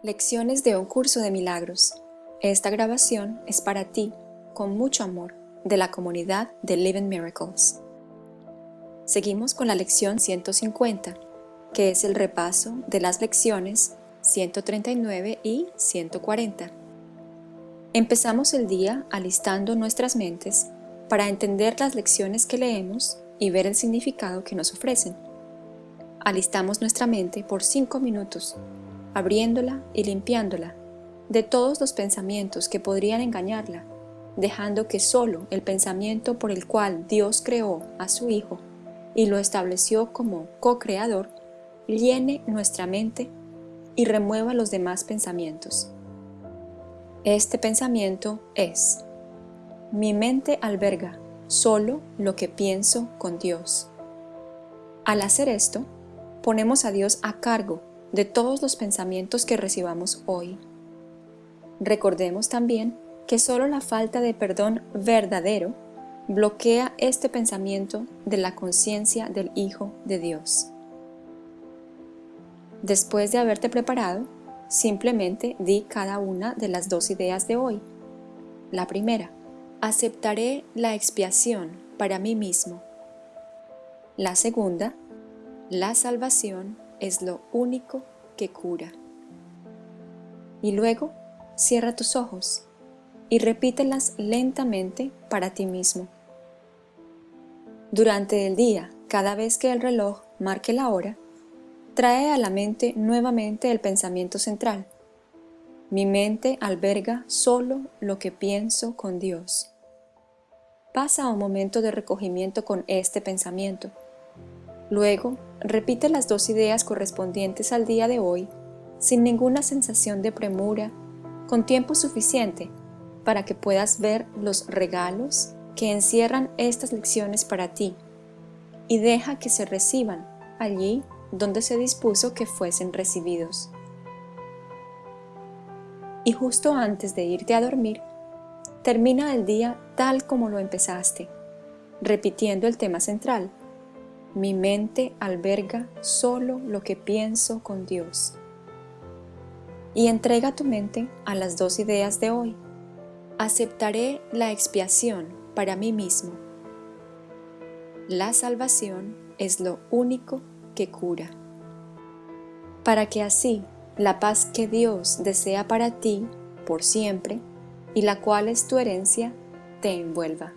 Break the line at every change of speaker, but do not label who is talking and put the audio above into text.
Lecciones de un curso de milagros. Esta grabación es para ti, con mucho amor, de la comunidad de Living Miracles. Seguimos con la lección 150, que es el repaso de las lecciones 139 y 140. Empezamos el día alistando nuestras mentes para entender las lecciones que leemos y ver el significado que nos ofrecen. Alistamos nuestra mente por 5 minutos abriéndola y limpiándola de todos los pensamientos que podrían engañarla, dejando que solo el pensamiento por el cual Dios creó a su Hijo y lo estableció como co-creador, llene nuestra mente y remueva los demás pensamientos. Este pensamiento es, mi mente alberga solo lo que pienso con Dios. Al hacer esto, ponemos a Dios a cargo de todos los pensamientos que recibamos hoy. Recordemos también que solo la falta de perdón verdadero bloquea este pensamiento de la conciencia del Hijo de Dios. Después de haberte preparado, simplemente di cada una de las dos ideas de hoy. La primera, aceptaré la expiación para mí mismo. La segunda, la salvación es lo único que cura. Y luego cierra tus ojos y repítelas lentamente para ti mismo. Durante el día, cada vez que el reloj marque la hora, trae a la mente nuevamente el pensamiento central. Mi mente alberga solo lo que pienso con Dios. Pasa un momento de recogimiento con este pensamiento. Luego, repite las dos ideas correspondientes al día de hoy sin ninguna sensación de premura, con tiempo suficiente para que puedas ver los regalos que encierran estas lecciones para ti y deja que se reciban allí donde se dispuso que fuesen recibidos. Y justo antes de irte a dormir, termina el día tal como lo empezaste, repitiendo el tema central, mi mente alberga solo lo que pienso con Dios. Y entrega tu mente a las dos ideas de hoy. Aceptaré la expiación para mí mismo. La salvación es lo único que cura. Para que así la paz que Dios desea para ti por siempre y la cual es tu herencia, te envuelva.